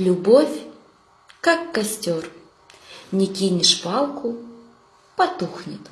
Любовь, как костер, не кинешь палку, потухнет.